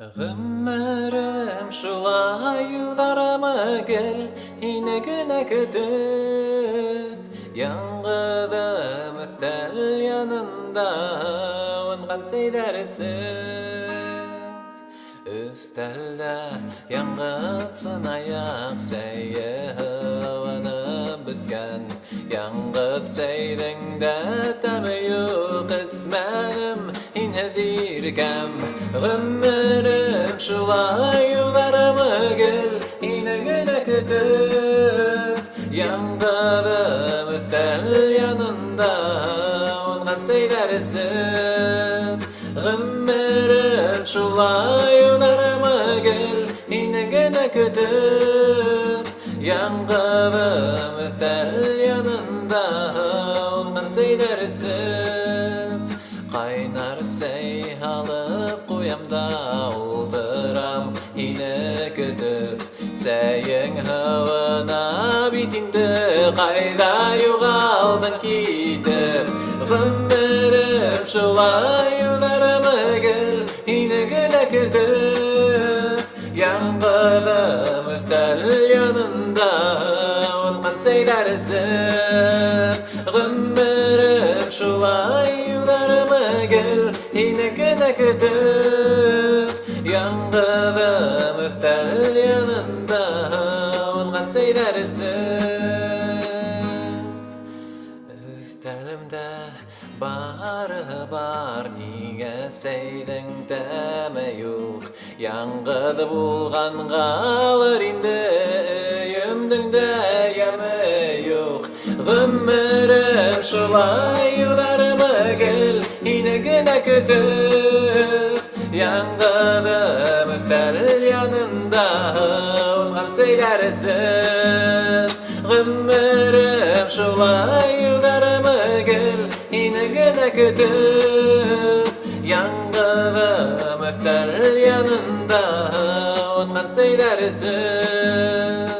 Ғүмерем шулай юҙарымы гел һине генә көтөп Яңғыҙым өҫтәл янында уңған сәйҙәр эсеп Өҫтәлдә яңғыҙ сынаяҡ сәйе һыуынып бөткән Яңғыҙ сәйҙең дә тәме юҡ эсмәнем һинһеҙ иркәм Ғүмерем шулай юҙарымы гел һине генә көтөп Яңғыҙым өҫтәл янында уңған сәйҙәр эсеп Ғүмерем шулай юҙарымы гел һине генә көтөп Яңғыҙым өҫтәл янында уңған сәйҙәр эсеп Ҡайнар сәй һалып ҡуям да ултырам һине көтөп Сәйең һыуына бит инде ҡайҙа юғалдың китеп Ғүмерем шулай юҙарымы гел һине генә көтөп Яңғыҙым өҫтәл янында уңған сәйҙәр эсеп Ғүмерем шулай юҙарымы гел һине генә көтөп Яңғыҙым өҫтәл янында уңған сәйҙәр эсеп Өҫтәлемдә бары бар ниңә сәйҙең тәме юҡ Яңғыҙ булғанғалыр инде өйөмдөң дә йәме юҡ Ғүмерем шулай юҙарымы гел һине генә көтөп Яңғыҙым өҫтәл янында уңған сәйҙәр эсеп Ғүмерем шулай юҙарымы гел һине генә көтөп Яңғыҙым өҫтәл янында уңған сәйҙәр эсеп